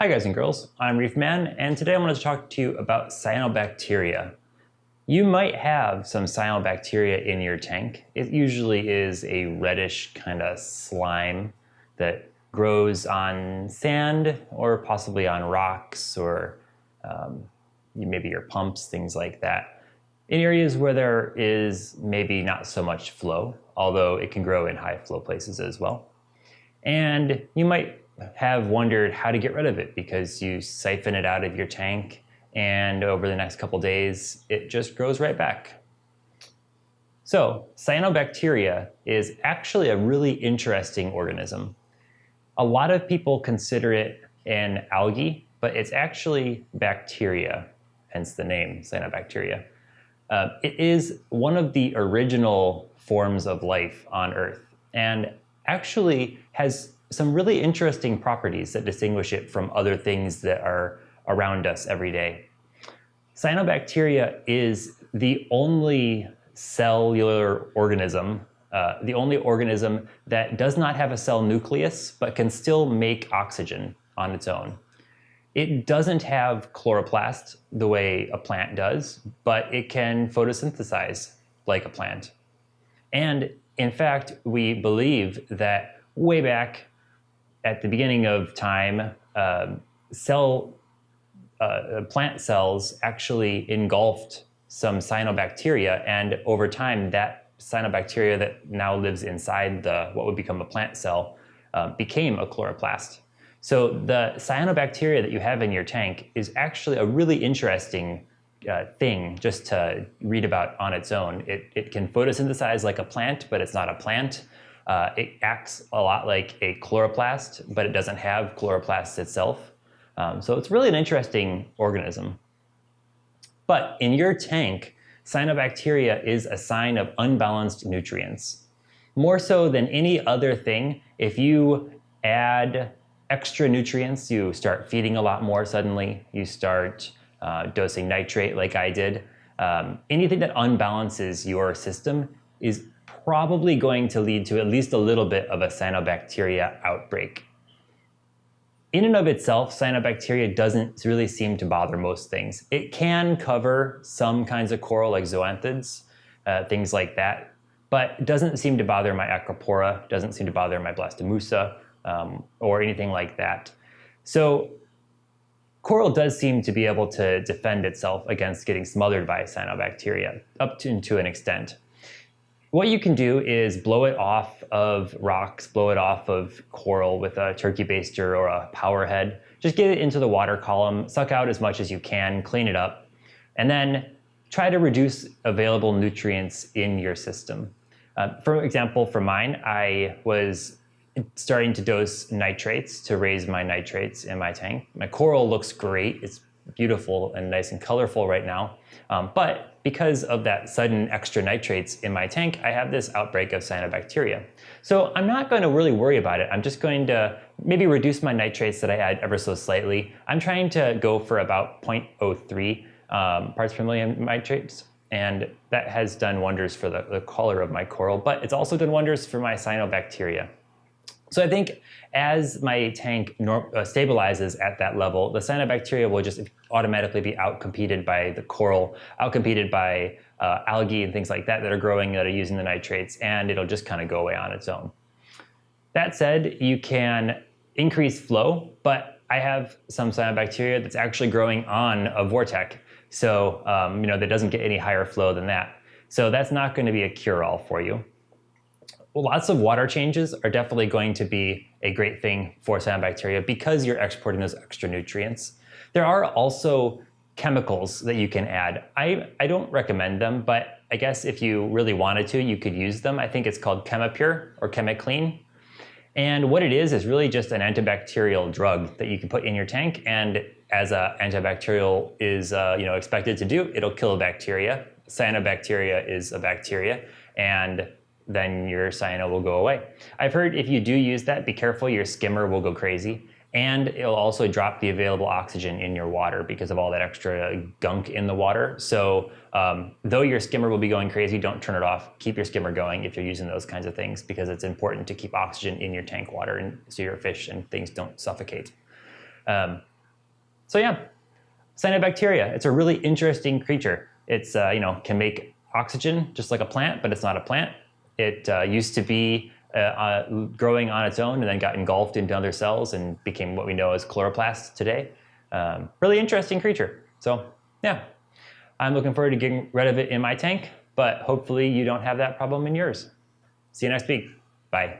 Hi guys and girls, I'm Reef Man, and today I wanted to talk to you about cyanobacteria. You might have some cyanobacteria in your tank. It usually is a reddish kind of slime that grows on sand or possibly on rocks or um, maybe your pumps, things like that. In areas where there is maybe not so much flow, although it can grow in high flow places as well. And you might have wondered how to get rid of it because you siphon it out of your tank and over the next couple days, it just grows right back. So cyanobacteria is actually a really interesting organism. A lot of people consider it an algae, but it's actually bacteria, hence the name cyanobacteria. Uh, it is one of the original forms of life on Earth and actually has some really interesting properties that distinguish it from other things that are around us every day. Cyanobacteria is the only cellular organism, uh, the only organism that does not have a cell nucleus, but can still make oxygen on its own. It doesn't have chloroplast the way a plant does, but it can photosynthesize like a plant. And in fact, we believe that way back at the beginning of time, uh, cell, uh, plant cells actually engulfed some cyanobacteria, and over time, that cyanobacteria that now lives inside the what would become a plant cell uh, became a chloroplast. So the cyanobacteria that you have in your tank is actually a really interesting uh, thing just to read about on its own. It, it can photosynthesize like a plant, but it's not a plant. Uh, it acts a lot like a chloroplast, but it doesn't have chloroplasts itself. Um, so it's really an interesting organism. But in your tank, cyanobacteria is a sign of unbalanced nutrients. More so than any other thing, if you add extra nutrients, you start feeding a lot more suddenly, you start uh, dosing nitrate like I did, um, anything that unbalances your system is probably going to lead to at least a little bit of a cyanobacteria outbreak. In and of itself, cyanobacteria doesn't really seem to bother most things. It can cover some kinds of coral like zoanthids, uh, things like that, but doesn't seem to bother my acropora, doesn't seem to bother my blastomussa, um, or anything like that. So coral does seem to be able to defend itself against getting smothered by cyanobacteria up to, to an extent. What you can do is blow it off of rocks, blow it off of coral with a turkey baster or a power head. Just get it into the water column, suck out as much as you can, clean it up, and then try to reduce available nutrients in your system. Uh, for example, for mine, I was starting to dose nitrates to raise my nitrates in my tank. My coral looks great. It's beautiful and nice and colorful right now. Um, but because of that sudden extra nitrates in my tank, I have this outbreak of cyanobacteria. So I'm not going to really worry about it. I'm just going to maybe reduce my nitrates that I add ever so slightly. I'm trying to go for about 0.03 um, parts per million nitrates. And that has done wonders for the, the color of my coral, but it's also done wonders for my cyanobacteria. So I think as my tank uh, stabilizes at that level, the cyanobacteria will just automatically be outcompeted by the coral, outcompeted by uh, algae and things like that that are growing that are using the nitrates, and it'll just kind of go away on its own. That said, you can increase flow, but I have some cyanobacteria that's actually growing on a vortex, so um, you know that doesn't get any higher flow than that. So that's not going to be a cure-all for you lots of water changes are definitely going to be a great thing for cyanobacteria because you're exporting those extra nutrients. There are also chemicals that you can add. I, I don't recommend them, but I guess if you really wanted to, you could use them. I think it's called Chemipure or ChemiClean. And what it is is really just an antibacterial drug that you can put in your tank. And as an antibacterial is uh, you know expected to do, it'll kill a bacteria. Cyanobacteria is a bacteria, and then your cyano will go away. I've heard if you do use that, be careful, your skimmer will go crazy. And it'll also drop the available oxygen in your water because of all that extra gunk in the water. So um, though your skimmer will be going crazy, don't turn it off. Keep your skimmer going if you're using those kinds of things because it's important to keep oxygen in your tank water and so your fish and things don't suffocate. Um, so yeah, cyanobacteria. It's a really interesting creature. It's uh, you know can make oxygen just like a plant, but it's not a plant. It uh, used to be uh, uh, growing on its own and then got engulfed into other cells and became what we know as chloroplasts today. Um, really interesting creature. So yeah, I'm looking forward to getting rid of it in my tank, but hopefully you don't have that problem in yours. See you next week. Bye.